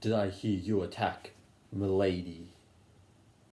did I hear you attack, milady?